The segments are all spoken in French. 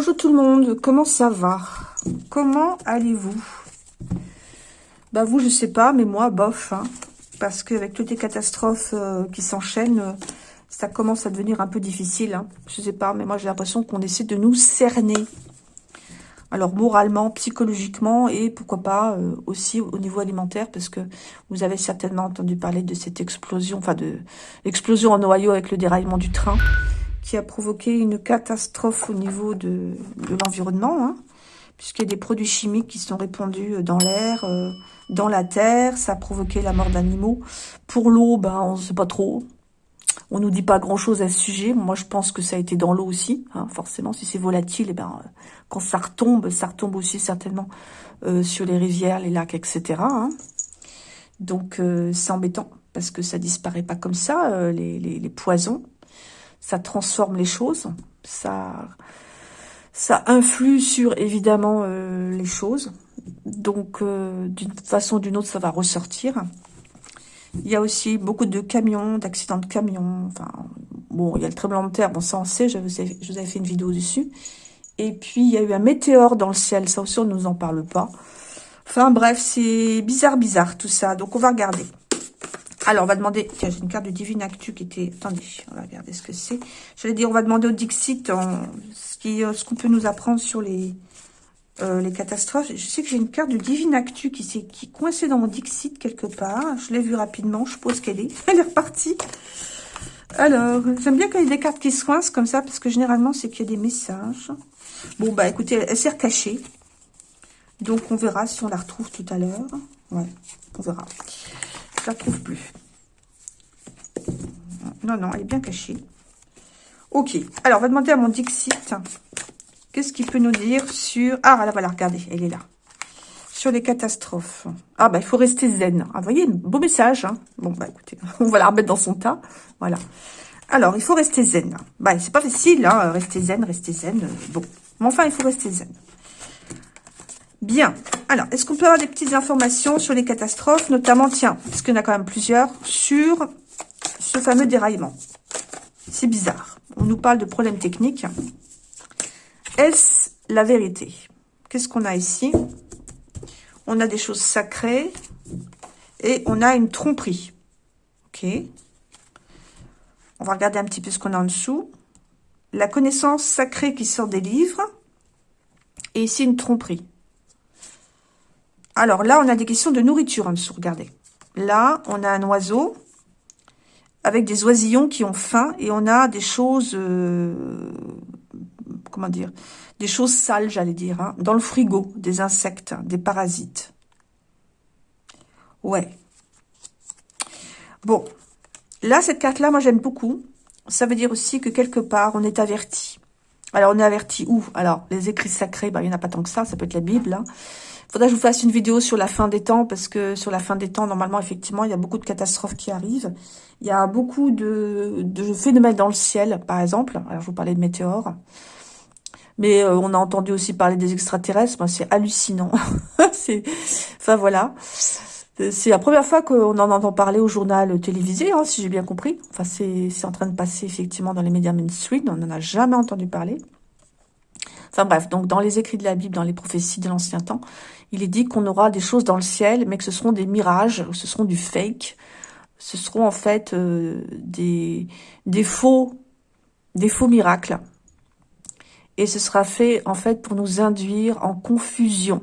Bonjour tout le monde, comment ça va? Comment allez-vous? Bah vous, je sais pas, mais moi, bof. Hein, parce qu'avec toutes les catastrophes euh, qui s'enchaînent, euh, ça commence à devenir un peu difficile. Hein. Je sais pas, mais moi j'ai l'impression qu'on essaie de nous cerner. Alors moralement, psychologiquement et pourquoi pas euh, aussi au niveau alimentaire parce que vous avez certainement entendu parler de cette explosion, enfin de l'explosion en Ohio avec le déraillement du train qui a provoqué une catastrophe au niveau de, l'environnement, hein, puisqu'il y a des produits chimiques qui sont répandus dans l'air, euh, dans la terre, ça a provoqué la mort d'animaux. Pour l'eau, ben, on ne sait pas trop. On nous dit pas grand-chose à ce sujet. Moi, je pense que ça a été dans l'eau aussi. Hein, forcément, si c'est volatile, et eh ben, quand ça retombe, ça retombe aussi certainement euh, sur les rivières, les lacs, etc. Hein. Donc, euh, c'est embêtant parce que ça disparaît pas comme ça, les poisons ça transforme les choses, ça, ça influe sur évidemment euh, les choses. Donc euh, d'une façon ou d'une autre, ça va ressortir. Il y a aussi beaucoup de camions, d'accidents de camions. Enfin, bon, il y a le tremblement de terre, bon ça on sait, je vous, je vous avais fait une vidéo dessus. Et puis il y a eu un météore dans le ciel, ça aussi on ne nous en parle pas. Enfin bref, c'est bizarre, bizarre tout ça. Donc on va regarder. Alors, on va demander... Tiens, j'ai une carte de Divine Actu qui était... Attendez, on va regarder ce que c'est. J'allais dire, on va demander au Dixit euh, ce qu'on peut nous apprendre sur les, euh, les catastrophes. Je sais que j'ai une carte de Divine Actu qui s'est qui coincée dans mon Dixit quelque part. Je l'ai vue rapidement. Je suppose qu'elle est. Elle est repartie. Alors, j'aime bien quand il y a des cartes qui se coincent comme ça, parce que généralement, c'est qu'il y a des messages. Bon, bah écoutez, elle, elle s'est recachée. Donc, on verra si on la retrouve tout à l'heure. Ouais, on verra. Je la trouve plus. Non, non, elle est bien cachée. Ok. Alors, on va demander à mon Dixit. Qu'est-ce qu'il peut nous dire sur... Ah, là, voilà, regardez, elle est là. Sur les catastrophes. Ah, bah, il faut rester zen. Ah, vous voyez, beau message. Hein. bon, bah, écoutez, on va la remettre dans son tas. Voilà. Alors, il faut rester zen. Bah, c'est pas facile, hein, rester zen, rester zen. Bon, mais enfin, il faut rester zen. Bien. Alors, est-ce qu'on peut avoir des petites informations sur les catastrophes, notamment, tiens, parce qu'il y en a quand même plusieurs, sur ce fameux déraillement? C'est bizarre. On nous parle de problèmes techniques. Est-ce la vérité? Qu'est-ce qu'on a ici? On a des choses sacrées et on a une tromperie. Ok. On va regarder un petit peu ce qu'on a en dessous. La connaissance sacrée qui sort des livres. Et ici, une tromperie. Alors là, on a des questions de nourriture en dessous, regardez. Là, on a un oiseau avec des oisillons qui ont faim et on a des choses, euh, comment dire, des choses sales, j'allais dire, hein, dans le frigo, des insectes, des parasites. Ouais. Bon, là, cette carte-là, moi, j'aime beaucoup. Ça veut dire aussi que quelque part, on est averti. Alors, on est averti où? Alors, les écrits sacrés, bah, il n'y en a pas tant que ça, ça peut être la Bible, hein faudrait que je vous fasse une vidéo sur la fin des temps, parce que sur la fin des temps, normalement, effectivement, il y a beaucoup de catastrophes qui arrivent. Il y a beaucoup de, de phénomènes dans le ciel, par exemple. Alors, je vous parlais de météores. Mais euh, on a entendu aussi parler des extraterrestres. Moi, c'est hallucinant. c'est, enfin, voilà. C'est la première fois qu'on en entend parler au journal télévisé, hein, si j'ai bien compris. Enfin, c'est en train de passer, effectivement, dans les médias mainstream. On n'en a jamais entendu parler. Enfin bref, donc dans les écrits de la Bible, dans les prophéties de l'ancien temps, il est dit qu'on aura des choses dans le ciel, mais que ce seront des mirages, ce seront du fake. Ce seront en fait euh, des, des, faux, des faux miracles. Et ce sera fait en fait pour nous induire en confusion.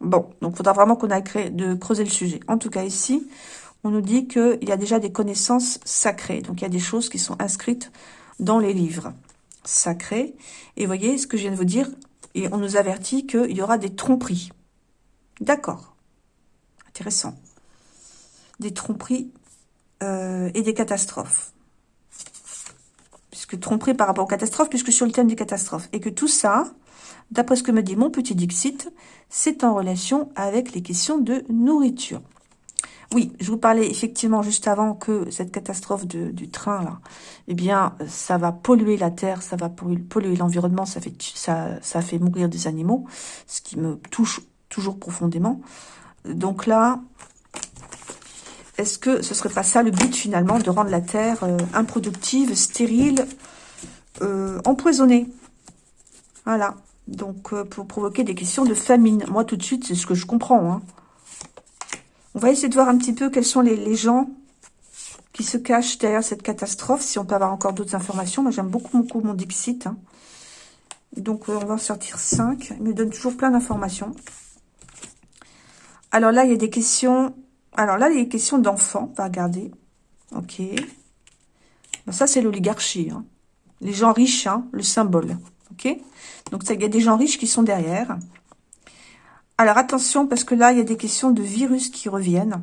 Bon, donc il faudra vraiment qu'on aille de creuser le sujet. En tout cas ici, on nous dit qu'il y a déjà des connaissances sacrées. Donc il y a des choses qui sont inscrites dans les livres sacrés. Et voyez ce que je viens de vous dire, et on nous avertit qu'il y aura des tromperies. D'accord. Intéressant. Des tromperies euh, et des catastrophes. Puisque tromperie par rapport aux catastrophes, puisque sur le thème des catastrophes. Et que tout ça, d'après ce que me dit mon petit Dixit, c'est en relation avec les questions de nourriture. Oui, je vous parlais effectivement juste avant que cette catastrophe du train, là, eh bien, ça va polluer la terre, ça va polluer l'environnement, ça fait, ça, fait mourir des animaux, ce qui me touche toujours profondément. Donc là, est-ce que ce serait pas ça le but finalement, de rendre la terre euh, improductive, stérile, euh, empoisonnée? Voilà. Donc, euh, pour provoquer des questions de famine. Moi, tout de suite, c'est ce que je comprends. Hein. On va essayer de voir un petit peu quels sont les, gens qui se cachent derrière cette catastrophe. Si on peut avoir encore d'autres informations. Moi, j'aime beaucoup, beaucoup mon Dixit. Hein. Donc, euh, on va en sortir 5. Il me donne toujours plein d'informations. Alors là, il y a des questions... Alors là, il y a des questions d'enfants. On va regarder. Ok. ça, c'est l'oligarchie. Hein. Les gens riches, hein, le symbole. Ok Donc, il y a des gens riches qui sont derrière. Alors, attention, parce que là, il y a des questions de virus qui reviennent.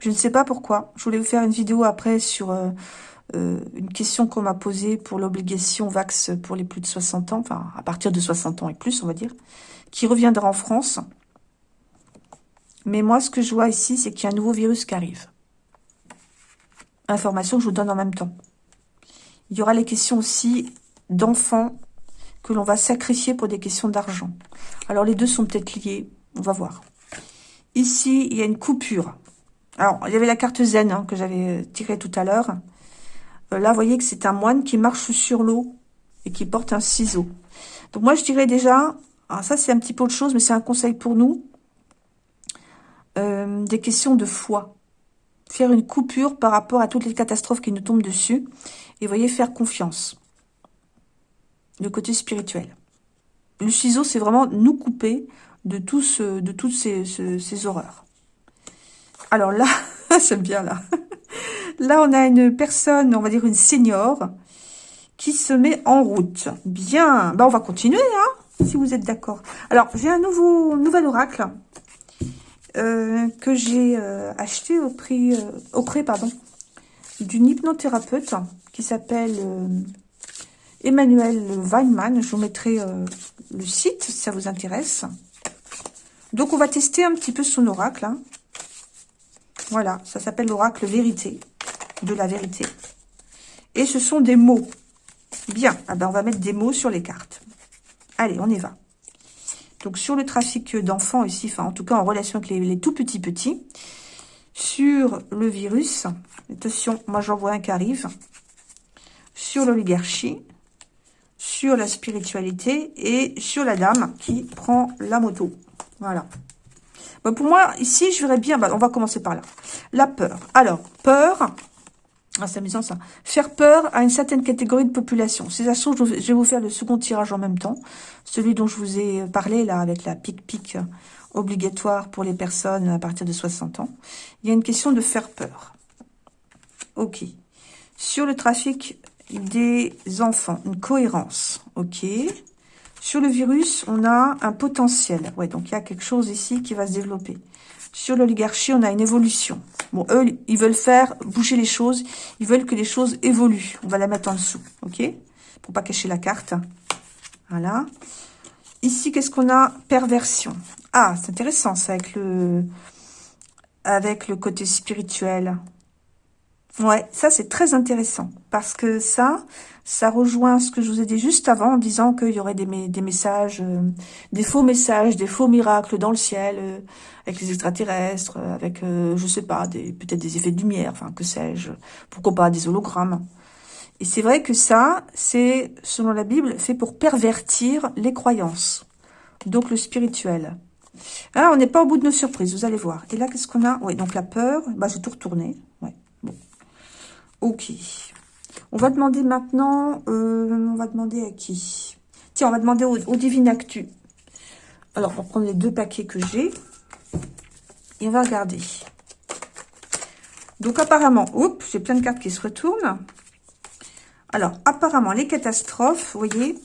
Je ne sais pas pourquoi. Je voulais vous faire une vidéo après sur euh, euh, une question qu'on m'a posée pour l'obligation VAX pour les plus de 60 ans, enfin, à partir de 60 ans et plus, on va dire, qui reviendra en France. Mais moi, ce que je vois ici, c'est qu'il y a un nouveau virus qui arrive. Information que je vous donne en même temps. Il y aura les questions aussi d'enfants que l'on va sacrifier pour des questions d'argent. Alors, les deux sont peut-être liés. On va voir. Ici, il y a une coupure. Alors, il y avait la carte zen hein, que j'avais tirée tout à l'heure. Euh, là, vous voyez que c'est un moine qui marche sur l'eau et qui porte un ciseau. Donc, moi, je dirais déjà... Alors ça, c'est un petit peu autre chose, mais c'est un conseil pour nous. Euh, des questions de foi. Faire une coupure par rapport à toutes les catastrophes qui nous tombent dessus. Et voyez, faire confiance. Le côté spirituel. Le ciseau, c'est vraiment nous couper de, tout de toutes ces, horreurs. Alors là, c'est bien là. Là, on a une personne, on va dire une senior, qui se met en route. Bien, bah, on va continuer, hein, si vous êtes d'accord. Alors, j'ai un nouveau nouvel oracle euh, que j'ai euh, acheté au prix, euh, auprès d'une hypnothérapeute qui s'appelle Emmanuel Weinman. Je vous mettrai le site si ça vous intéresse. Donc, on va tester un petit peu son oracle. Hein. Voilà, ça s'appelle l'oracle vérité, de la vérité. Et ce sont des mots. Bien, ah ben on va mettre des mots sur les cartes. Allez, on y va. Donc, sur le trafic d'enfants ici, enfin, en tout cas, en relation avec les, tout petits petits. Sur le virus, attention, moi j'en vois un qui arrive. Sur l'oligarchie, sur la spiritualité et sur la dame qui prend la moto. Voilà. Bah, pour moi, ici, je verrais bien... Bah, on va commencer par là. La peur. Alors, peur... Ah, c'est amusant ça. Faire peur à une certaine catégorie de population. C'est ça, je vais vous faire le second tirage en même temps. Celui dont je vous ai parlé, là, avec la pic-pic obligatoire pour les personnes à partir de 60 ans. Il y a une question de faire peur. Ok. Sur le trafic des enfants, une cohérence. Ok. Sur le virus, on a un potentiel. Ouais, donc il y a quelque chose ici qui va se développer. Sur l'oligarchie, on a une évolution. Bon, eux, ils veulent faire bouger les choses. Ils veulent que les choses évoluent. On va la mettre en dessous, ok Pour pas cacher la carte. Voilà. Ici, qu'est-ce qu'on a? Perversion. Ah, c'est intéressant, ça, avec le, avec le côté spirituel. Ouais, ça c'est très intéressant parce que ça, ça rejoint ce que je vous ai dit juste avant en disant qu'il y aurait des, des messages, euh, des faux messages, des faux miracles dans le ciel euh, avec les extraterrestres, euh, avec, je sais pas, peut-être des effets de lumière, enfin que sais-je, pourquoi pas des hologrammes. Et c'est vrai que ça, c'est, selon la Bible, fait pour pervertir les croyances, donc le spirituel. Ah, on n'est pas au bout de nos surprises, vous allez voir. Et là, qu'est-ce qu'on a? Oui, donc la peur, bah, j'ai tout retourné. Ok. On va demander maintenant, euh, on va demander à qui? Tiens, on va demander au, au Divine Actu. Alors, on va prendre les deux paquets que j'ai. Et on va regarder. Donc, apparemment, oups, j'ai plein de cartes qui se retournent. Alors, apparemment, les catastrophes, vous voyez,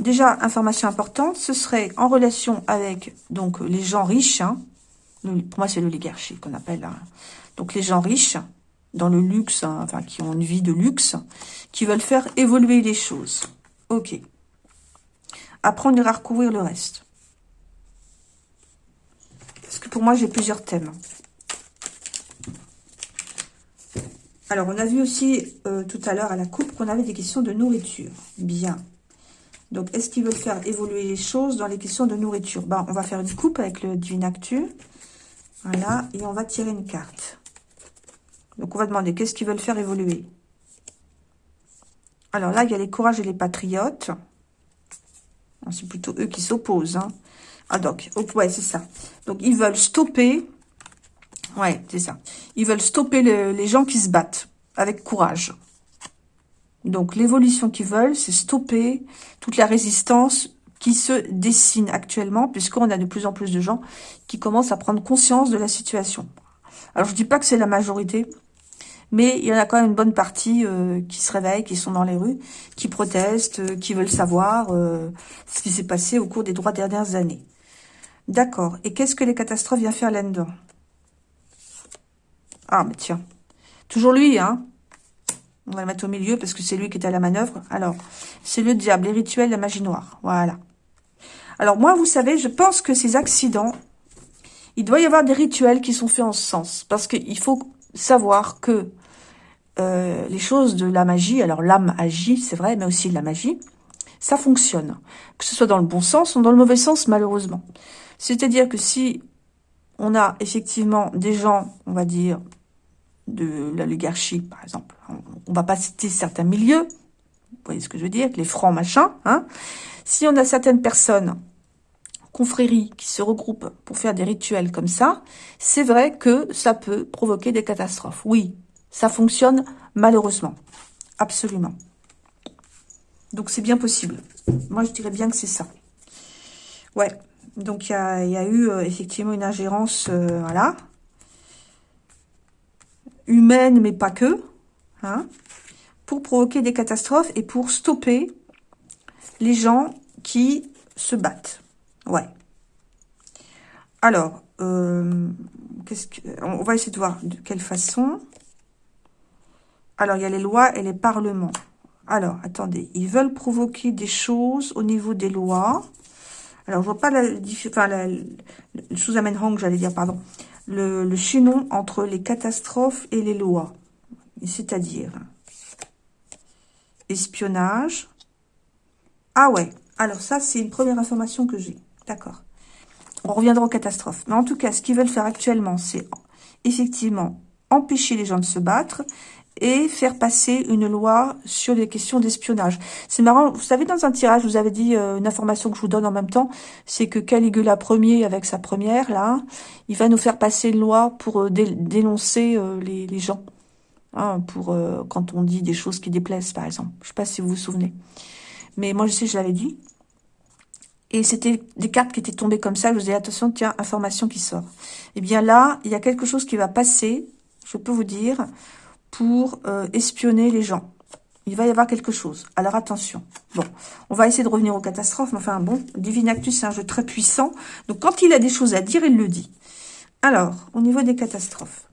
déjà, information importante, ce serait en relation avec donc les gens riches. Hein. pour moi, c'est l'oligarchie qu'on appelle. Hein. Donc, les gens riches dans le luxe, hein, enfin qui ont une vie de luxe, qui veulent faire évoluer les choses. Ok. Après, on ira recouvrir le reste. Parce que pour moi, j'ai plusieurs thèmes. Alors, on a vu aussi euh, tout à l'heure à la coupe qu'on avait des questions de nourriture. Bien. Donc, est-ce qu'ils veulent faire évoluer les choses dans les questions de nourriture? Ben, On va faire une coupe avec le Divine Actu. Voilà. Et on va tirer une carte. Donc, on va demander qu'est-ce qu'ils veulent faire évoluer. Alors là, il y a les courages et les patriotes. C'est plutôt eux qui s'opposent. Hein. Ah donc, ouais, c'est ça. Donc, ils veulent stopper... Ouais, c'est ça. Ils veulent stopper les gens qui se battent avec courage. Donc, l'évolution qu'ils veulent, c'est stopper toute la résistance qui se dessine actuellement, puisqu'on a de plus en plus de gens qui commencent à prendre conscience de la situation. Alors, je dis pas que c'est la majorité, mais il y en a quand même une bonne partie euh, qui se réveillent, qui sont dans les rues, qui protestent, euh, qui veulent savoir euh, ce qui s'est passé au cours des trois dernières années. D'accord. Et qu'est-ce que les catastrophes viennent faire là-dedans Ah, mais tiens. Toujours lui, hein On va le mettre au milieu parce que c'est lui qui est à la manœuvre. Alors, c'est le diable, les rituels, la magie noire. Voilà. Alors, moi, vous savez, je pense que ces accidents, il doit y avoir des rituels qui sont faits en ce sens. Parce qu'il faut savoir que euh, les choses de la magie, alors l'âme agit, c'est vrai, mais aussi de la magie, ça fonctionne. Que ce soit dans le bon sens ou dans le mauvais sens, malheureusement. C'est-à-dire que si on a effectivement des gens, on va dire, de l'oligarchie, par exemple, on va pas citer certains milieux, vous voyez ce que je veux dire, les francs machins, hein, si on a certaines personnes, confréries, qui se regroupent pour faire des rituels comme ça, c'est vrai que ça peut provoquer des catastrophes. Oui, ça fonctionne malheureusement. Absolument. Donc c'est bien possible. Moi je dirais bien que c'est ça. Ouais, donc il y a, eu euh, effectivement une ingérence, euh, voilà, humaine mais pas que, hein, pour provoquer des catastrophes et pour stopper les gens qui se battent. Ouais. Alors, euh, qu'est-ce que, on va essayer de voir de quelle façon. Alors, il y a les lois et les parlements. Alors, attendez, ils veulent provoquer des choses au niveau des lois. Alors, je vois pas la, enfin, la, le j'allais dire, pardon, le, le entre les catastrophes et les lois. C'est-à-dire, espionnage. Ah ouais, alors ça, c'est une première information que j'ai. D'accord. On reviendra aux catastrophes. Mais en tout cas, ce qu'ils veulent faire actuellement, c'est effectivement empêcher les gens de se battre et faire passer une loi sur les questions d'espionnage. C'est marrant, vous savez, dans un tirage, je vous avais dit euh, une information que je vous donne en même temps, c'est que Caligula Ier, avec sa première, là, il va nous faire passer une loi pour euh, dénoncer euh, les, gens. Hein, pour quand on dit des choses qui déplaisent, par exemple. Je sais pas si vous vous souvenez. Mais moi, je sais, je l'avais dit. Et c'était des cartes qui étaient tombées comme ça. Je vous ai dit, attention, tiens, information qui sort. Eh bien là, il y a quelque chose qui va passer, je peux vous dire, pour euh, espionner les gens. Il va y avoir quelque chose. Alors attention. Bon, on va essayer de revenir aux catastrophes. Mais enfin, bon, Divinactus, c'est un jeu très puissant. Donc quand il a des choses à dire, il le dit. Alors, au niveau des catastrophes.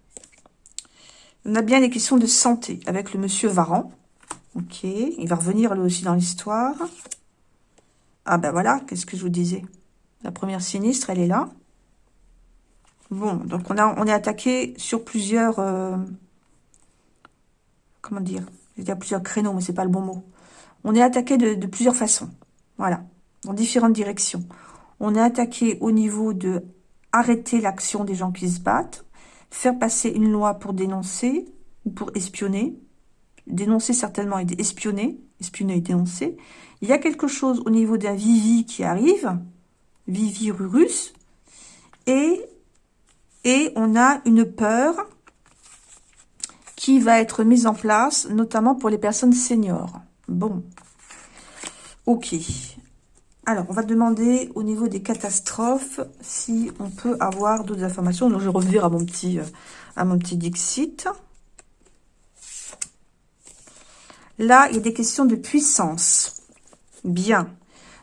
On a bien les questions de santé avec le monsieur Varan. Ok, il va revenir lui aussi dans l'histoire. Ah ben voilà, qu'est-ce que je vous disais? La première sinistre, elle est là. Bon, donc on, a, on est attaqué sur plusieurs... Euh, comment dire, je vais dire plusieurs créneaux, mais c'est pas le bon mot. On est attaqué de, plusieurs façons, voilà, dans différentes directions. On est attaqué au niveau de arrêter l'action des gens qui se battent, faire passer une loi pour dénoncer ou pour espionner, dénoncer certainement et espionner, espionner et dénoncer. Il y a quelque chose au niveau d'un Vivi qui arrive, Vivi Rurus, et, et on a une peur qui va être mise en place, notamment pour les personnes seniors. Bon. Ok. Alors, on va demander au niveau des catastrophes si on peut avoir d'autres informations. Donc, je vais revenir à mon petit, euh, à mon petit Dixit. Là, il y a des questions de puissance. Bien.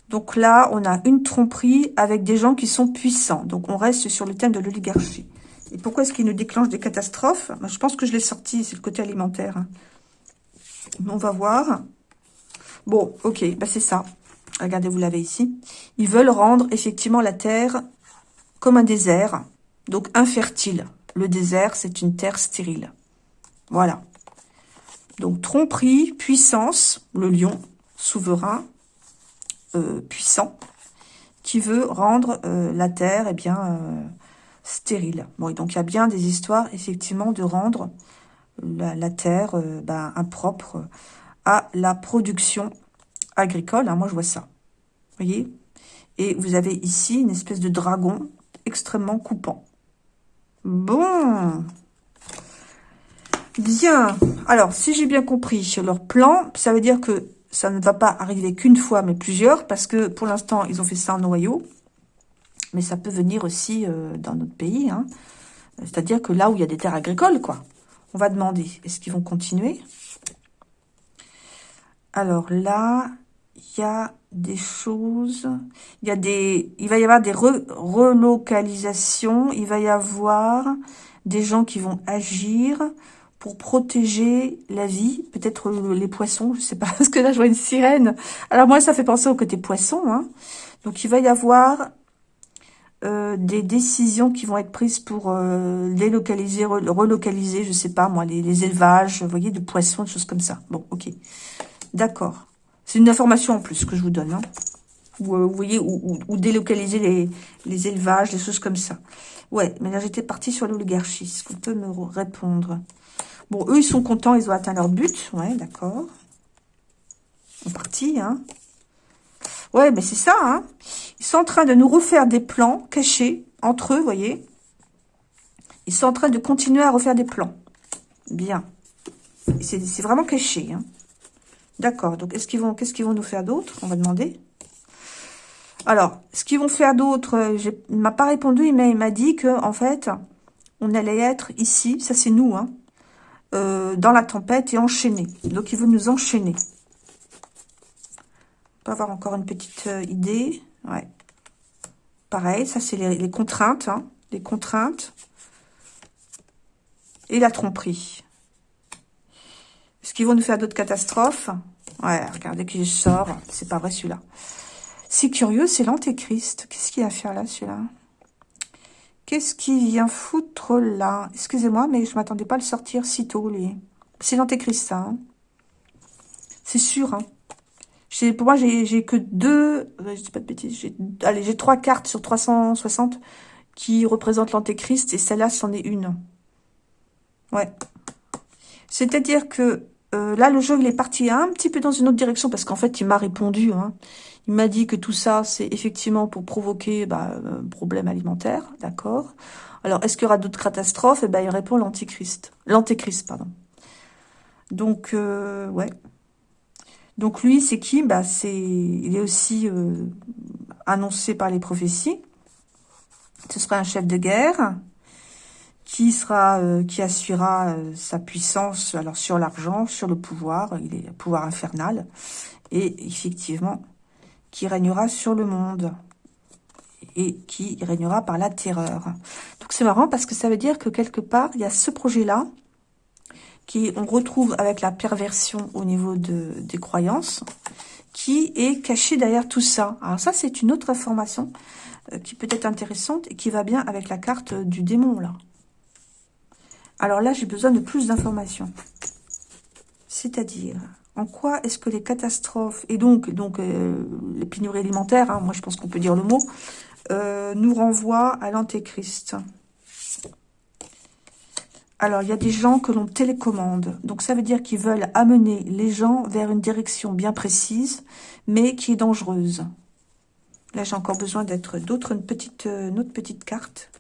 Donc là, on a une tromperie avec des gens qui sont puissants. Donc, on reste sur le thème de l'oligarchie. Et pourquoi est-ce qu'il nous déclenche des catastrophes? Ben, Je pense que je l'ai sorti, c'est le côté alimentaire. On va voir. Bon, ok, bah c'est ça. Regardez, vous l'avez ici. Ils veulent rendre effectivement la terre comme un désert, donc infertile. Le désert, c'est une terre stérile. Voilà. Donc, tromperie, puissance, le lion, souverain, euh, puissant, qui veut rendre euh, la terre, eh bien, euh, stérile. Bon, donc il y a bien des histoires, effectivement, de rendre la, terre euh, ben, impropre à la production agricole. Hein, moi, je vois ça. Vous voyez? Et vous avez ici une espèce de dragon extrêmement coupant. Bon. Bien. Alors, si j'ai bien compris leur plan, ça veut dire que ça ne va pas arriver qu'une fois, mais plusieurs, parce que pour l'instant, ils ont fait ça en noyau. Mais ça peut venir aussi euh, dans notre pays. Hein. C'est-à-dire que là où il y a des terres agricoles, quoi. On va demander, est-ce qu'ils vont continuer? Alors là, il y a des choses, il y a des, il va y avoir des relocalisations, il va y avoir des gens qui vont agir pour protéger la vie, peut-être les poissons, je sais pas, parce que là je vois une sirène. Alors moi ça fait penser au côté poisson, hein. Donc il va y avoir euh, des décisions qui vont être prises pour euh, délocaliser, relocaliser, je sais pas moi, les, élevages, vous voyez, de poissons, des choses comme ça. Bon, ok, d'accord. C'est une information en plus que je vous donne. Hein. Ou, euh, vous voyez, ou, délocaliser les, élevages, des choses comme ça. Ouais, mais là, j'étais partie sur l'oligarchie. Est-ce qu'on peut me répondre Bon, eux, ils sont contents, ils ont atteint leur but. Ouais, d'accord. Sont partis, hein. Ouais, mais c'est ça, hein. Ils sont en train de nous refaire des plans cachés entre eux, voyez. Ils sont en train de continuer à refaire des plans. Bien. C'est vraiment caché, hein. D'accord. Donc, est-ce qu'ils vont, qu'est-ce qu'ils vont nous faire d'autre? On va demander. Alors, ce qu'ils vont faire d'autre, euh, il m'a pas répondu, mais il m'a dit que en fait, on allait être ici, ça c'est nous, hein, euh, dans la tempête et enchaîner. Donc, il veut nous enchaîner. On peut avoir encore une petite euh, idée. Ouais. Pareil, ça c'est les, contraintes, hein, les contraintes et la tromperie. Est-ce qu'ils vont nous faire d'autres catastrophes? Ouais, regardez qui je sors. C'est pas vrai celui-là. C'est curieux, c'est l'antéchrist. Qu'est-ce qu'il a à faire là, celui-là? Qu'est-ce qu'il vient foutre là? Excusez-moi, mais je m'attendais pas à le sortir si tôt, lui. C'est l'antéchrist, ça. Hein. c'est sûr. Hein. Pour moi, j'ai que deux... Euh, je dis pas de bêtises. Allez, j'ai trois cartes sur 360 qui représentent l'antéchrist. Et celle-là, c'en est une. Ouais. C'est-à-dire que euh, là, le jeu, il est parti un petit peu dans une autre direction parce qu'en fait, il m'a répondu. Hein. Il m'a dit que tout ça, c'est effectivement pour provoquer bah, un problème alimentaire, d'accord Alors, est-ce qu'il y aura d'autres catastrophes? Eh ben, il répond l'antéchrist. L'antéchrist, pardon. Donc, euh, ouais. Donc, lui, c'est qui? Bah, c'est, Il est aussi euh, annoncé par les prophéties. Ce sera un chef de guerre qui sera, euh, qui assurera euh, sa puissance alors sur l'argent, sur le pouvoir, il est pouvoir infernal, et effectivement, qui régnera sur le monde et qui régnera par la terreur. Donc c'est marrant parce que ça veut dire que quelque part, il y a ce projet-là qui on retrouve avec la perversion au niveau de, des croyances, qui est caché derrière tout ça. Alors ça, c'est une autre information euh, qui peut être intéressante et qui va bien avec la carte du démon, là. Alors là, j'ai besoin de plus d'informations. C'est-à-dire, en quoi est-ce que les catastrophes, et donc, donc euh, les pénuries alimentaires, hein, moi je pense qu'on peut dire le mot, euh, nous renvoient à l'antéchrist? Alors, il y a des gens que l'on télécommande. Donc, ça veut dire qu'ils veulent amener les gens vers une direction bien précise, mais qui est dangereuse. Là, j'ai encore besoin d'être d'autres, une euh, autre petite carte.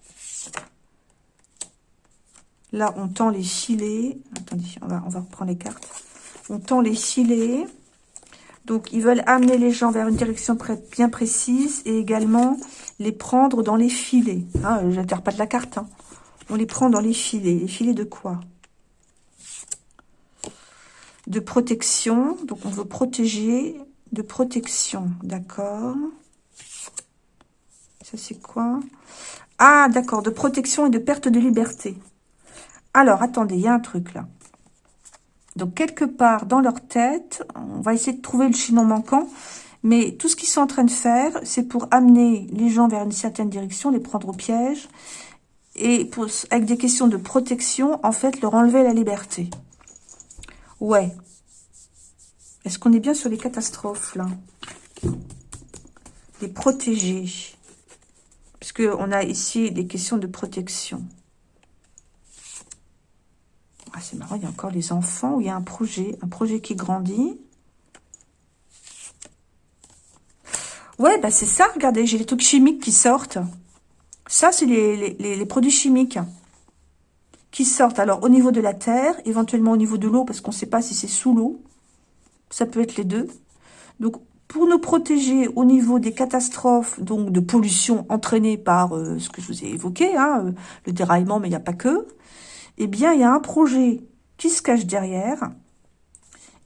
Là, on tend les filets. Attendez, on va, on reprendre les cartes. On tend les filets. Donc, ils veulent amener les gens vers une direction bien précise et également les prendre dans les filets. Hein, Je pas de la carte. Hein. On les prend dans les filets. Les filets de quoi? De protection. Donc, on veut protéger de protection. D'accord Ça, c'est quoi? Ah, d'accord. De protection et de perte de liberté. Alors, attendez, il y a un truc là. Donc, quelque part dans leur tête, on va essayer de trouver le chinon manquant, mais tout ce qu'ils sont en train de faire, c'est pour amener les gens vers une certaine direction, les prendre au piège, et avec des questions de protection, en fait, leur enlever la liberté. Ouais. Est-ce qu'on est bien sur les catastrophes, là? Les protéger. Parce qu'on a ici des questions de protection. Ah, c'est marrant, il y a encore les enfants où il y a un projet, un projet qui grandit. Ouais, bah c'est ça, regardez, j'ai les trucs chimiques qui sortent. Ça, c'est les, les, produits chimiques qui sortent. Alors, au niveau de la terre, éventuellement au niveau de l'eau, parce qu'on ne sait pas si c'est sous l'eau. Ça peut être les deux. Donc, pour nous protéger au niveau des catastrophes, donc de pollution entraînées par euh, ce que je vous ai évoqué, hein, euh, le déraillement, mais il n'y a pas que, eh bien, il y a un projet qui se cache derrière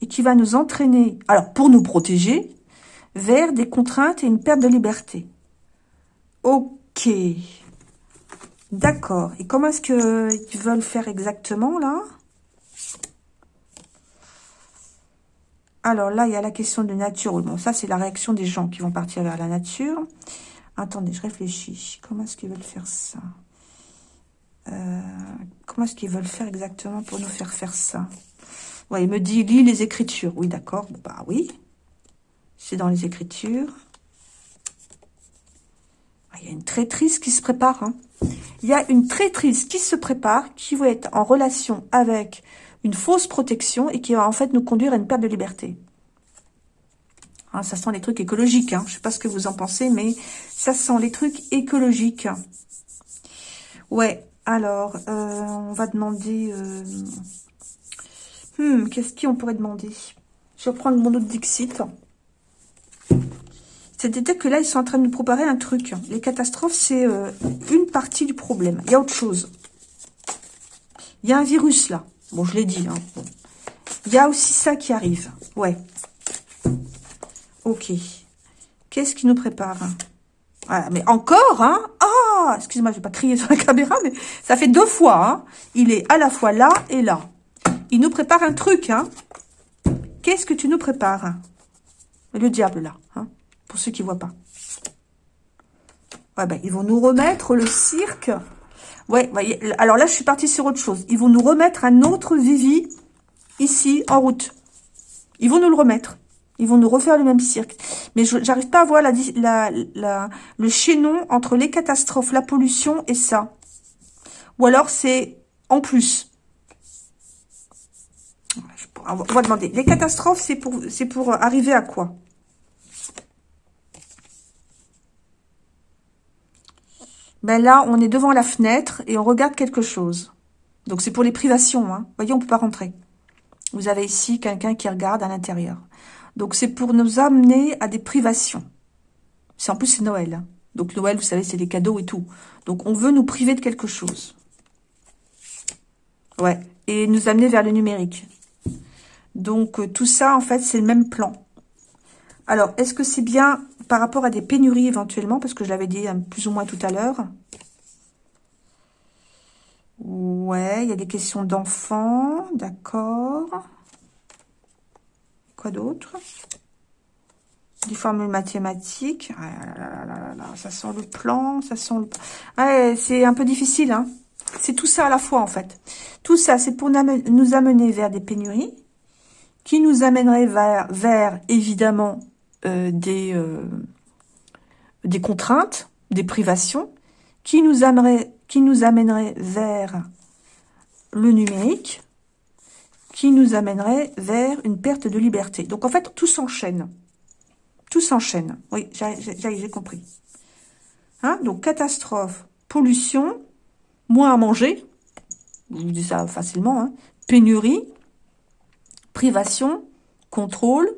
et qui va nous entraîner, alors pour nous protéger, vers des contraintes et une perte de liberté. D'accord. Et comment est-ce qu'ils veulent faire exactement, là? Alors là, il y a la question de nature. Bon, ça, c'est la réaction des gens qui vont partir vers la nature. Attendez, je réfléchis. Comment est-ce qu'ils veulent faire ça? Euh, Comment est-ce qu'ils veulent faire exactement pour nous faire faire ça? Ouais, il me dit, lis les Écritures. Oui, d'accord. bah oui. C'est dans les Écritures. Ah, il y a une traîtrise qui se prépare. Hein. Il y a une traîtrise qui se prépare, qui va être en relation avec une fausse protection et qui va en fait nous conduire à une perte de liberté. Hein, ça sent les trucs écologiques. Hein. Je ne sais pas ce que vous en pensez, mais ça sent les trucs écologiques. Ouais, alors, euh, on va demander... Euh, hmm, qu'est-ce qu'on pourrait demander? Je vais prendre mon autre Dixit. C'est-à-dire que là, ils sont en train de nous préparer un truc. Les catastrophes, c'est euh, une partie du problème. Il y a autre chose. Il y a un virus, là. Bon, je l'ai dit. Hein. Il y a aussi ça qui arrive. Ouais. Ok. Qu'est-ce qui nous prépare? Voilà, mais encore, hein Ah Excusez-moi, je vais pas crier sur la caméra, mais ça fait deux fois, hein Il est à la fois là et là. Il nous prépare un truc, hein Qu'est-ce que tu nous prépares? Le diable, là, hein pour ceux qui ne voient pas. Ben, ils vont nous remettre le cirque. Ouais, alors là, je suis partie sur autre chose. Ils vont nous remettre un autre Vivi ici, en route. Ils vont nous le remettre. Ils vont nous refaire le même cirque. Mais je n'arrive pas à voir la, le chaînon entre les catastrophes, la pollution et ça. Ou alors c'est en plus. On va demander. Les catastrophes, c'est pour arriver à quoi? Ben là, on est devant la fenêtre et on regarde quelque chose. Donc, c'est pour les privations. Hein. Vous voyez, on ne peut pas rentrer. Vous avez ici quelqu'un qui regarde à l'intérieur. Donc, c'est pour nous amener à des privations. C'est En plus, c'est Noël. Hein. Donc, Noël, vous savez, c'est les cadeaux et tout. Donc, on veut nous priver de quelque chose. Ouais. Et nous amener vers le numérique. Donc, euh, tout ça, en fait, c'est le même plan. Alors, est-ce que c'est bien par rapport à des pénuries éventuellement, parce que je l'avais dit hein, plus ou moins tout à l'heure? Ouais, il y a des questions d'enfants, d'accord. Quoi d'autre? Des formules mathématiques. Ah ça sent le plan, ça sent le... Ouais, c'est un peu difficile, hein. C'est tout ça à la fois, en fait. Tout ça, c'est pour nous amener vers des pénuries, qui nous amènerait vers, vers évidemment, des, euh, des contraintes, des privations, qui nous, amèneraient, qui nous vers le numérique, qui nous amènerait vers une perte de liberté. Donc, en fait, tout s'enchaîne. Tout s'enchaîne. Oui, j'ai compris. Hein Donc, catastrophe, pollution, moins à manger, vous dis ça facilement, hein pénurie, privation, contrôle,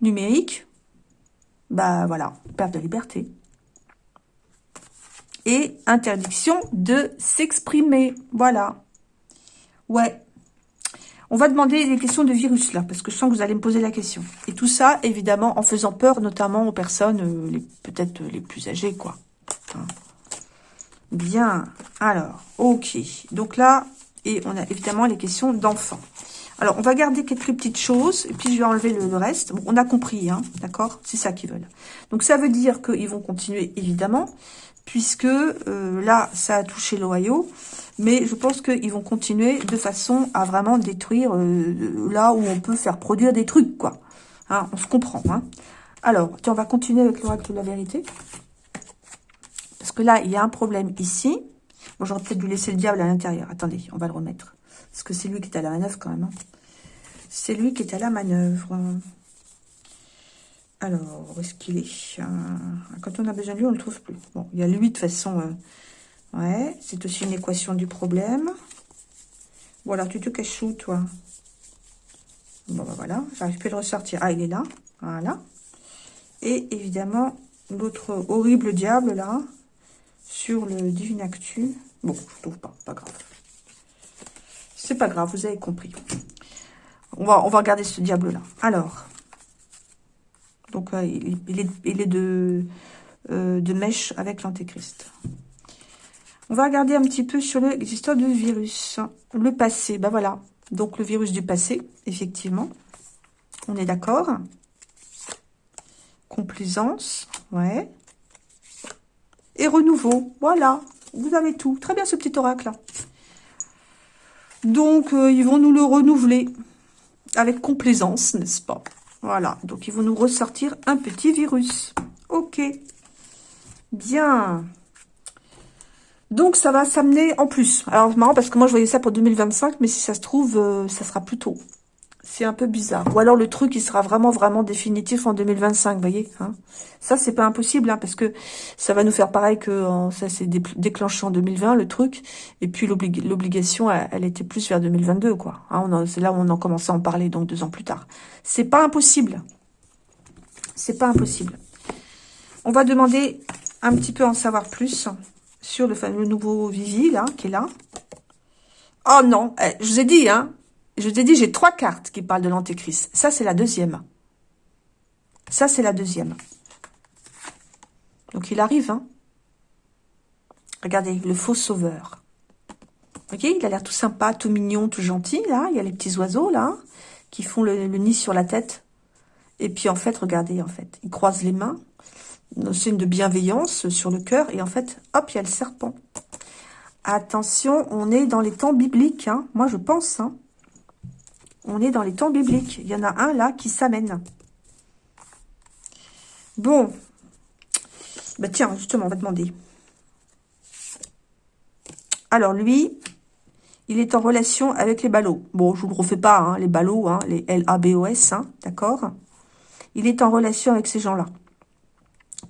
numérique, bah voilà, perte de liberté. Et interdiction de s'exprimer. Voilà. Ouais. On va demander des questions de virus là, parce que je sens que vous allez me poser la question. Et tout ça, évidemment, en faisant peur, notamment aux personnes euh, peut-être les plus âgées, quoi. Bien. Alors, ok. Donc là, et on a évidemment les questions d'enfants. Alors, on va garder quelques petites choses, et puis je vais enlever le, reste. on a compris, hein, d'accord? C'est ça qu'ils veulent. Donc, ça veut dire qu'ils vont continuer, évidemment, puisque euh, là, ça a touché l'Ohio, mais je pense qu'ils vont continuer de façon à vraiment détruire euh, là où on peut faire produire des trucs, quoi. Hein, on se comprend, hein. Alors, tiens, on va continuer avec l'oracle de la vérité. Parce que là, il y a un problème ici. Bon, j'aurais peut-être dû laisser le diable à l'intérieur. Attendez, on va le remettre. Parce que c'est lui qui est à la manœuvre quand même. Hein. C'est lui qui est à la manœuvre. Alors, où est-ce qu'il est, Quand on a besoin de lui, on ne le trouve plus. Bon, il y a lui, de toute façon. Euh, ouais, c'est aussi une équation du problème. Voilà, tu te caches où, toi? Bon, ben voilà, j'arrive plus à le ressortir. Ah, il est là. Voilà. Et évidemment, l'autre horrible diable, là, sur le Divine Actu. Bon, je trouve pas, pas grave. C'est pas grave, vous avez compris. On va, regarder ce diable-là. Alors, donc euh, il, est, euh, de mèche avec l'antéchrist. On va regarder un petit peu sur l'histoire de virus. Le passé, ben voilà. Donc le virus du passé, effectivement. On est d'accord. Complaisance, ouais. Et renouveau, voilà. Vous avez tout. Très bien ce petit oracle. Donc, euh, ils vont nous le renouveler avec complaisance, n'est-ce pas? Voilà, donc ils vont nous ressortir un petit virus. Ok, bien. Donc, ça va s'amener en plus. Alors, c'est marrant parce que moi, je voyais ça pour 2025, mais si ça se trouve, euh, ça sera plus tôt. C'est un peu bizarre. Ou alors, le truc, il sera vraiment, vraiment définitif en 2025, vous voyez hein Ça, c'est pas impossible, hein, parce que ça va nous faire pareil que ça s'est déclenché en 2020, le truc. Et puis, l'obligation, elle, était plus vers 2022, quoi. Hein, c'est là où on en commençait à en parler, donc deux ans plus tard. C'est pas impossible. C'est pas impossible. On va demander un petit peu en savoir plus sur le fameux nouveau Vivi, là, qui est là. Oh non, eh, je vous ai dit, hein, je vous ai dit, j'ai trois cartes qui parlent de l'antéchrist. Ça, c'est la deuxième. Ça, c'est la deuxième. Donc, il arrive, hein. Regardez, le faux sauveur. Ok, il a l'air tout sympa, tout mignon, tout gentil, là. Il y a les petits oiseaux, là, qui font le, nid sur la tête. Et puis, en fait, regardez, en fait, il croise les mains signe de bienveillance sur le cœur. Et en fait, hop, il y a le serpent. Attention, on est dans les temps bibliques. Hein. Moi, je pense. Hein. On est dans les temps bibliques. Il y en a un là qui s'amène. Bon. Bah tiens, justement, on va demander. Alors, lui, il est en relation avec les ballots. Bon, je vous le refais pas, hein, les ballots, hein, les L-A-B-O-S, hein, d'accord Il est en relation avec ces gens-là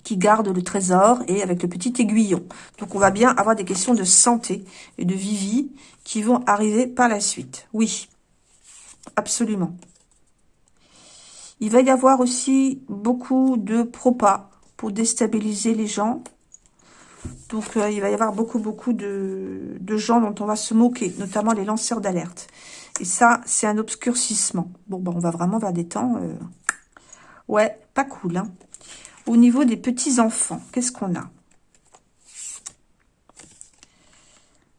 qui garde le trésor et avec le petit aiguillon. Donc, on va bien avoir des questions de santé et de vivi qui vont arriver par la suite. Oui, absolument. Il va y avoir aussi beaucoup de propas pour déstabiliser les gens. Donc, euh, il va y avoir beaucoup, beaucoup de, gens dont on va se moquer, notamment les lanceurs d'alerte. Et ça, c'est un obscurcissement. Bon, ben, on va vraiment vers des temps... Euh, ouais, pas cool, hein. Au niveau des petits-enfants, qu'est-ce qu'on a?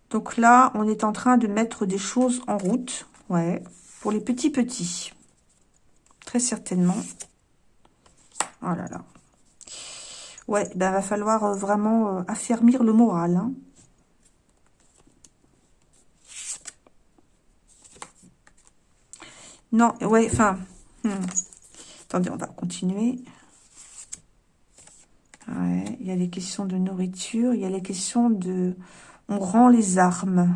Donc là, on est en train de mettre des choses en route. Ouais, pour les petits-petits. Très certainement. Oh là là. Ouais, ben va falloir euh, vraiment euh, affermir le moral. Hein. Non, ouais, enfin... Hmm. Attendez, on va continuer il y a les questions de nourriture, il y a les questions de... On rend les armes.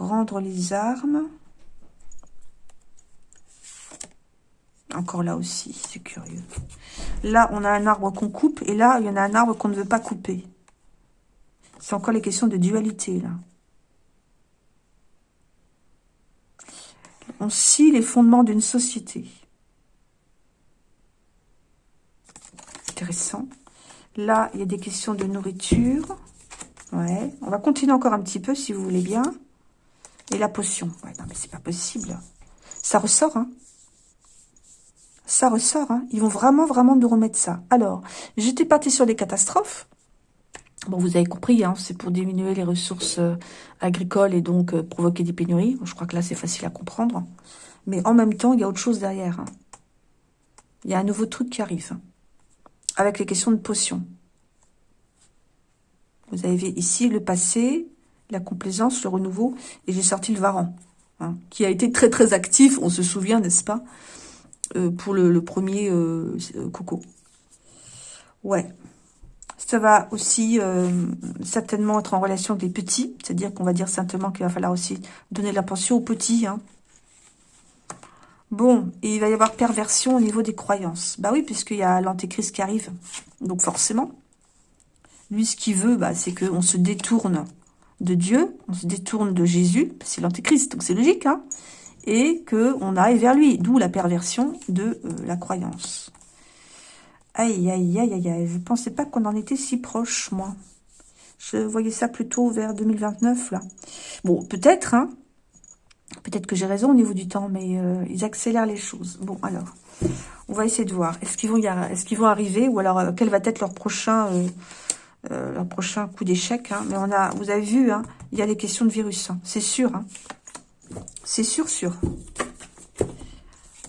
Rendre les armes. Encore là aussi, c'est curieux. Là, on a un arbre qu'on coupe, et là, il y en a un arbre qu'on ne veut pas couper. C'est encore les questions de dualité, là. On scie les fondements d'une société. intéressant. Là, il y a des questions de nourriture. Ouais. On va continuer encore un petit peu, si vous voulez bien. Et la potion. Non, mais c'est pas possible. Ça ressort, hein. Ça ressort, hein. Ils vont vraiment, vraiment nous remettre ça. Alors, j'étais partie sur les catastrophes. Bon, vous avez compris, hein, c'est pour diminuer les ressources euh, agricoles et donc euh, provoquer des pénuries. Je crois que là, c'est facile à comprendre. Mais en même temps, il y a autre chose derrière. Il y a un nouveau truc qui arrive avec les questions de potions. Vous avez ici le passé, la complaisance, le renouveau, et j'ai sorti le varan, hein, qui a été très très actif, on se souvient, n'est-ce pas, euh, pour le, premier euh, coco. Ouais. Ça va aussi euh, certainement être en relation avec les petits, c'est-à-dire qu'on va dire simplement qu'il va falloir aussi donner la pension aux petits. Hein. Bon, et il va y avoir perversion au niveau des croyances. Bah oui, puisqu'il y a l'antéchrist qui arrive. Donc forcément, lui, ce qu'il veut, bah, c'est qu'on se détourne de Dieu, on se détourne de Jésus, c'est l'antéchrist, donc c'est logique, hein, et qu'on aille vers lui, d'où la perversion de euh, la croyance. Aïe, aïe, aïe, aïe, aïe, je pensais pas qu'on en était si proche, moi. Je voyais ça plutôt vers 2029, là. Bon, peut-être, hein, peut-être que j'ai raison au niveau du temps, mais euh, ils accélèrent les choses. Bon, alors, on va essayer de voir. Est-ce qu'ils vont, est qu'ils vont arriver, ou alors, euh, quel va être leur prochain... leur prochain coup d'échec. Hein. Mais on a, vous avez vu, hein, il y a les questions de virus. Hein. C'est sûr. C'est sûr, sûr.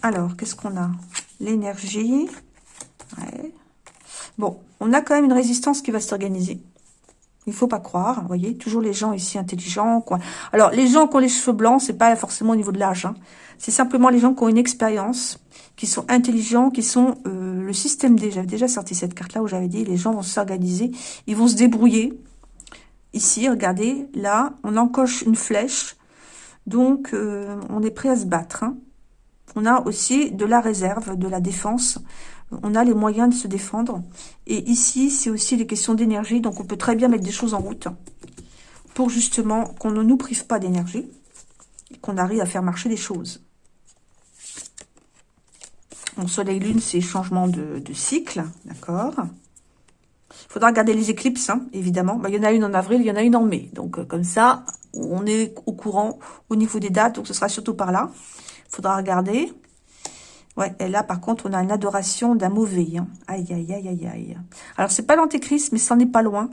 Alors, qu'est-ce qu'on a? L'énergie. Bon, on a quand même une résistance qui va s'organiser. Il faut pas croire, vous voyez, toujours les gens ici intelligents. Quoi. Alors, les gens qui ont les cheveux blancs, c'est pas forcément au niveau de l'âge. C'est simplement les gens qui ont une expérience, qui sont intelligents, qui sont euh, le système D. J'avais déjà sorti cette carte-là où j'avais dit les gens vont s'organiser, ils vont se débrouiller. Ici, regardez, là, on encoche une flèche donc, euh, on est prêt à se battre. Hein. On a aussi de la réserve, de la défense. On a les moyens de se défendre. Et ici, c'est aussi des questions d'énergie. Donc, on peut très bien mettre des choses en route pour justement qu'on ne nous prive pas d'énergie et qu'on arrive à faire marcher des choses. Mon soleil-lune, c'est changement de, cycle, d'accord Il faudra regarder les éclipses, hein, évidemment. Bah, il y en a une en avril, il y en a une en mai. Donc, euh, comme ça, on est au courant au niveau des dates, donc ce sera surtout par là. Il faudra regarder. Ouais, et là, par contre, on a une adoration d'un mauvais. Hein. Aïe, aïe, aïe, aïe, aïe. Alors, c'est pas l'antéchrist, mais c'en est pas loin.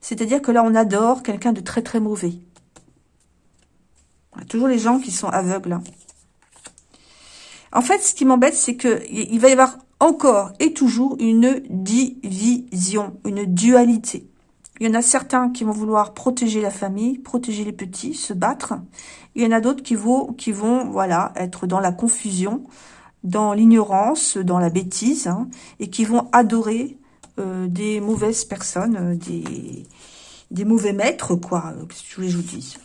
C'est-à-dire que là, on adore quelqu'un de très, très mauvais. toujours les gens qui sont aveugles. Hein. En fait, ce qui m'embête, c'est que il va y avoir encore et toujours une division, une dualité. Il y en a certains qui vont vouloir protéger la famille, protéger les petits, se battre. Il y en a d'autres qui vont, qui vont voilà, être dans la confusion, dans l'ignorance, dans la bêtise, hein, et qui vont adorer euh, des mauvaises personnes, euh, des, des mauvais maîtres, quoi, euh, que je vous dise.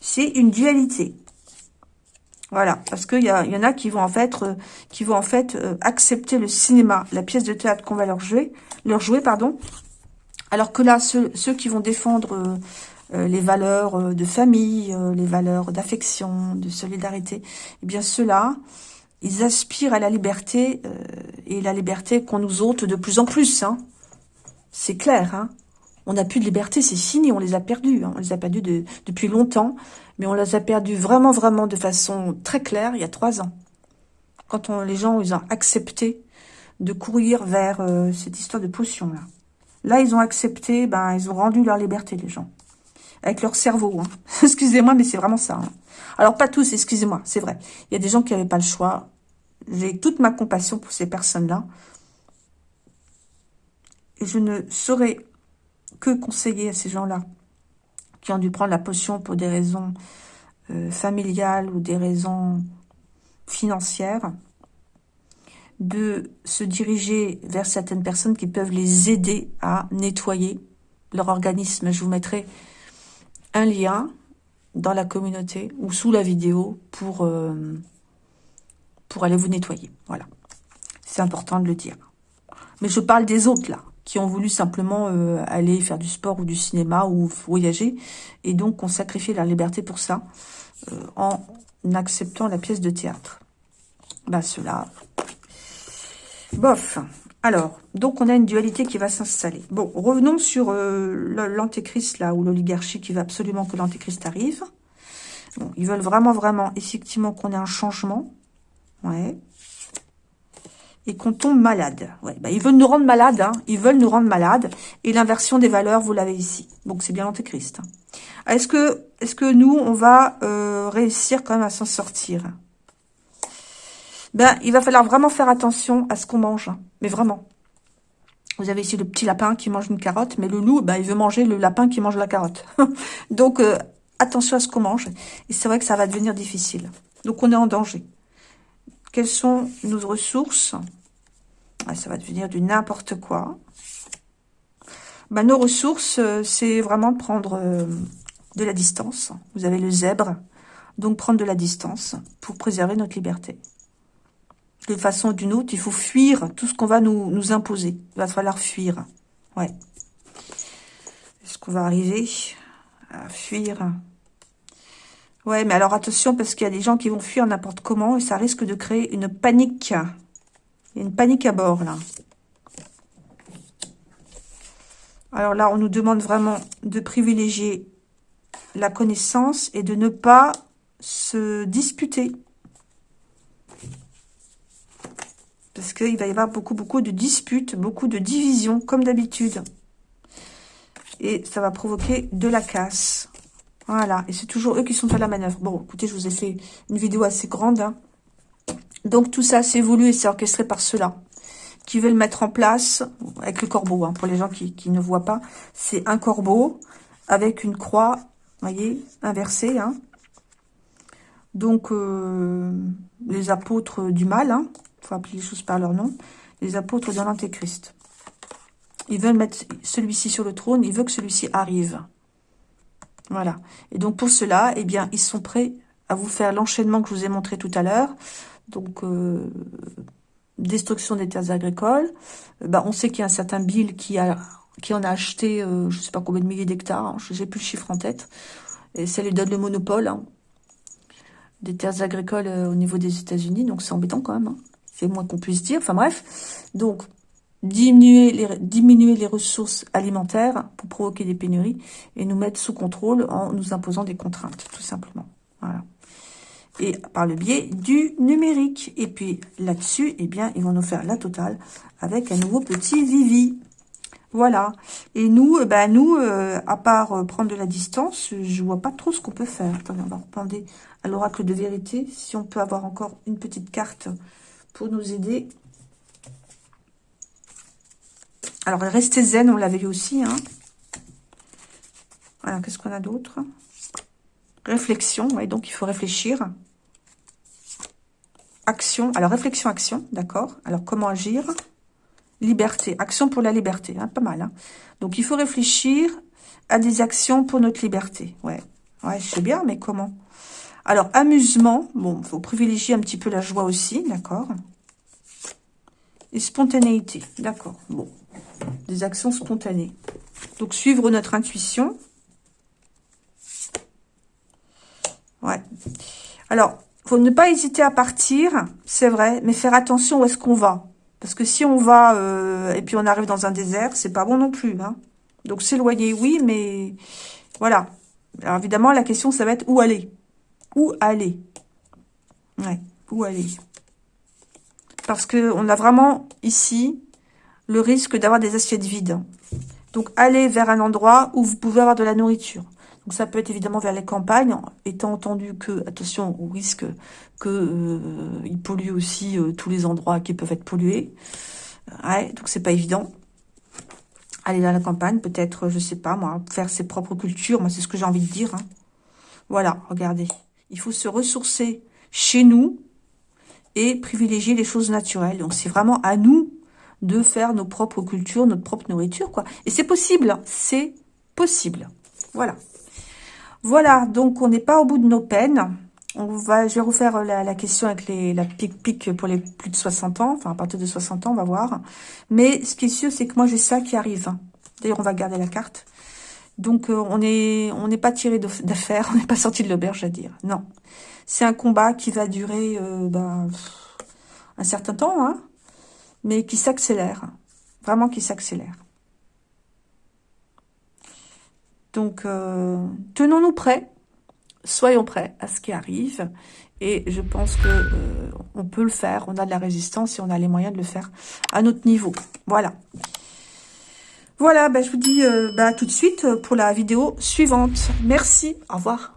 C'est une dualité. Voilà, parce qu'il y, y, en a qui vont en fait, qui vont en fait accepter le cinéma, la pièce de théâtre qu'on va leur jouer, leur jouer, pardon, alors que là, ceux, qui vont défendre euh, euh, les valeurs euh, de famille, les valeurs d'affection, de solidarité, eh bien ceux-là, ils aspirent à la liberté, et la liberté qu'on nous ôte de plus en plus. Hein. C'est clair, hein. On n'a plus de liberté, c'est fini, on les a perdus. Hein. On les a perdus depuis longtemps, mais on les a perdus vraiment, vraiment de façon très claire il y a trois ans. Quand les gens ils ont accepté de courir vers cette histoire de potion là. Là, ils ont accepté, ben, ils ont rendu leur liberté, les gens. Avec leur cerveau. Hein. excusez-moi, mais c'est vraiment ça. Hein. Alors, pas tous, excusez-moi, c'est vrai. Il y a des gens qui n'avaient pas le choix. J'ai toute ma compassion pour ces personnes-là. Et je ne saurais que conseiller à ces gens-là qui ont dû prendre la potion pour des raisons euh, familiales ou des raisons financières, de se diriger vers certaines personnes qui peuvent les aider à nettoyer leur organisme. Je vous mettrai un lien dans la communauté ou sous la vidéo pour, euh, pour aller vous nettoyer. Voilà. C'est important de le dire. Mais je parle des autres, là, qui ont voulu simplement euh, aller faire du sport ou du cinéma ou voyager, et donc ont sacrifié leur liberté pour ça, euh, en acceptant la pièce de théâtre. Bah, cela Bof. Alors, donc on a une dualité qui va s'installer. Bon, revenons sur euh, l'antéchrist, là, ou l'oligarchie qui veut absolument que l'antéchrist arrive. Bon, ils veulent vraiment, vraiment, effectivement, qu'on ait un changement. Ouais. Et qu'on tombe malade. Ouais, bah, ils veulent nous rendre malades, hein. Ils veulent nous rendre malades. Et l'inversion des valeurs, vous l'avez ici. Donc, c'est bien l'antéchrist. Est-ce que, est que nous, on va euh, réussir quand même à s'en sortir? Ben, il va falloir vraiment faire attention à ce qu'on mange. Hein. Mais vraiment. Vous avez ici le petit lapin qui mange une carotte, mais le loup, ben, il veut manger le lapin qui mange la carotte. Donc, euh, attention à ce qu'on mange. Et c'est vrai que ça va devenir difficile. Donc, on est en danger. Quelles sont nos ressources? Ça va devenir du n'importe quoi. Ben, nos ressources, euh, c'est vraiment prendre euh, de la distance. Vous avez le zèbre, Donc, prendre de la distance pour préserver notre liberté. De façon ou d'une autre, il faut fuir tout ce qu'on va nous, nous imposer. Il va falloir fuir. Ouais. Est-ce qu'on va arriver à fuir? Ouais, mais alors attention, parce qu'il y a des gens qui vont fuir n'importe comment et ça risque de créer une panique. Il y a une panique à bord, là. Alors là, on nous demande vraiment de privilégier la connaissance et de ne pas se disputer. Parce qu'il va y avoir beaucoup, beaucoup de disputes, beaucoup de divisions, comme d'habitude. Et ça va provoquer de la casse. Voilà, et c'est toujours eux qui sont à la manœuvre. Bon, écoutez, je vous ai fait une vidéo assez grande. Hein. Donc tout ça, c'est voulu et c'est orchestré par ceux-là qui veulent mettre en place, avec le corbeau, hein, pour les gens qui, ne voient pas, c'est un corbeau avec une croix, voyez, inversée. Hein. Donc, euh, les apôtres du mal, il hein, faut appeler les choses par leur nom, les apôtres de l'Antéchrist. Ils veulent mettre celui-ci sur le trône, ils veulent que celui-ci arrive. Voilà. Et donc pour cela, eh bien, ils sont prêts à vous faire l'enchaînement que je vous ai montré tout à l'heure. Donc, euh, destruction des terres agricoles. Euh, bah, on sait qu'il y a un certain Bill qui, a, qui en a acheté, euh, je ne sais pas combien de milliers d'hectares, hein, je n'ai plus le chiffre en tête. Et ça lui donne le monopole hein, des terres agricoles au niveau des États-Unis. Donc c'est embêtant quand même. Hein. C'est moins qu'on puisse dire. Enfin bref. Donc, diminuer les, diminuer les ressources alimentaires pour provoquer des pénuries et nous mettre sous contrôle en nous imposant des contraintes, tout simplement. Voilà. Et par le biais du numérique. Et puis là-dessus, eh bien, ils vont nous faire la totale avec un nouveau petit Vivi. Voilà. Et nous, eh ben, nous, euh, à part euh, prendre de la distance, je vois pas trop ce qu'on peut faire. Attendez, on va reprendre à l'oracle de vérité. Si on peut avoir encore une petite carte pour nous aider. Alors, rester zen, on l'avait vu aussi. Hein. Alors, qu'est-ce qu'on a d'autre? Réflexion, ouais, donc il faut réfléchir. Action, alors réflexion, action, d'accord. Alors, comment agir? Liberté, action pour la liberté, hein, pas mal. Hein. Donc, il faut réfléchir à des actions pour notre liberté. Ouais, ouais, je bien, mais comment? Alors, amusement, bon, faut privilégier un petit peu la joie aussi, d'accord Et spontanéité, d'accord, bon des actions spontanées. Donc, suivre notre intuition. Ouais. Alors, faut ne pas hésiter à partir, c'est vrai, mais faire attention où est-ce qu'on va. Parce que si on va euh, et puis on arrive dans un désert, c'est pas bon non plus. Hein. Donc, s'éloigner, oui, mais voilà. Alors, évidemment, la question, ça va être où aller. Où aller Ouais, où aller Parce que on a vraiment ici le risque d'avoir des assiettes vides. Donc, allez vers un endroit où vous pouvez avoir de la nourriture. Donc, ça peut être évidemment vers les campagnes, étant entendu que, attention au risque que euh, pollue aussi euh, tous les endroits qui peuvent être pollués. Ouais, donc c'est pas évident. Aller dans la campagne, peut-être, je sais pas moi, faire ses propres cultures. Moi, c'est ce que j'ai envie de dire. Hein. Voilà, regardez. Il faut se ressourcer chez nous et privilégier les choses naturelles. Donc, c'est vraiment à nous de faire nos propres cultures, notre propre nourriture, quoi. Et c'est possible, c'est possible. Voilà. Voilà, donc on n'est pas au bout de nos peines. Je vais refaire la, question avec la pic-pic pour les plus de 60 ans, enfin à partir de 60 ans, on va voir. Mais ce qui est sûr, c'est que moi j'ai ça qui arrive. D'ailleurs, on va garder la carte. Donc euh, on n'est pas tiré d'affaires, on n'est pas sorti de l'auberge à dire. Non, c'est un combat qui va durer euh, ben, un certain temps, hein, mais qui s'accélère. Vraiment qui s'accélère. Donc, euh, tenons-nous prêts. Soyons prêts à ce qui arrive. Et je pense que euh, on peut le faire. On a de la résistance et on a les moyens de le faire à notre niveau. Voilà. Voilà, ben, je vous dis euh, ben, tout de suite pour la vidéo suivante. Merci, au revoir.